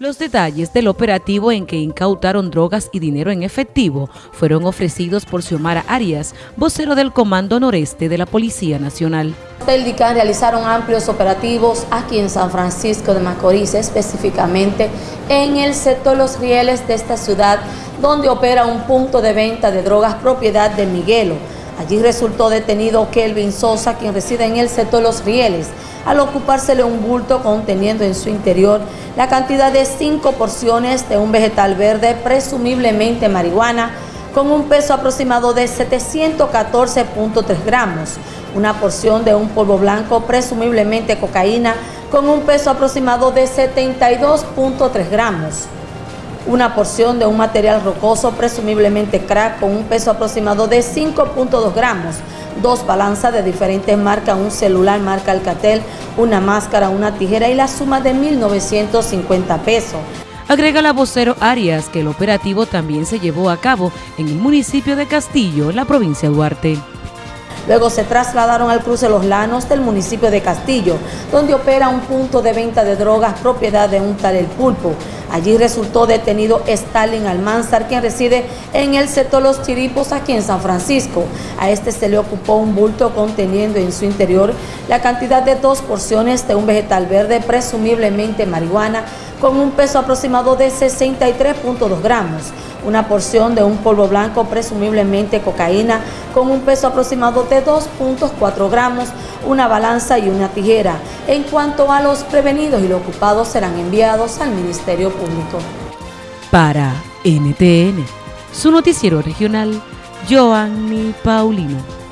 Los detalles del operativo en que incautaron drogas y dinero en efectivo fueron ofrecidos por Xiomara Arias, vocero del Comando Noreste de la Policía Nacional. El realizaron amplios operativos aquí en San Francisco de Macorís, específicamente en el sector Los Rieles de esta ciudad, donde opera un punto de venta de drogas propiedad de Miguelo. Allí resultó detenido Kelvin Sosa, quien reside en el sector Los Rieles, al ocupársele un bulto conteniendo en su interior la cantidad de cinco porciones de un vegetal verde, presumiblemente marihuana, con un peso aproximado de 714.3 gramos, una porción de un polvo blanco, presumiblemente cocaína, con un peso aproximado de 72.3 gramos, una porción de un material rocoso, presumiblemente crack, con un peso aproximado de 5.2 gramos, dos balanzas de diferentes marcas, un celular marca Alcatel, una máscara, una tijera y la suma de 1.950 pesos. Agrega la vocero Arias que el operativo también se llevó a cabo en el municipio de Castillo, en la provincia de Duarte. Luego se trasladaron al cruce Los Lanos del municipio de Castillo, donde opera un punto de venta de drogas propiedad de un tal El Pulpo. Allí resultó detenido Stalin Almanzar, quien reside en el sector Los Chiripos, aquí en San Francisco. A este se le ocupó un bulto conteniendo en su interior la cantidad de dos porciones de un vegetal verde, presumiblemente marihuana, con un peso aproximado de 63.2 gramos, una porción de un polvo blanco, presumiblemente cocaína, con un peso aproximado de 2.4 gramos, una balanza y una tijera. En cuanto a los prevenidos y los ocupados serán enviados al Ministerio Público. Para NTN, su noticiero regional, Joanny Paulino.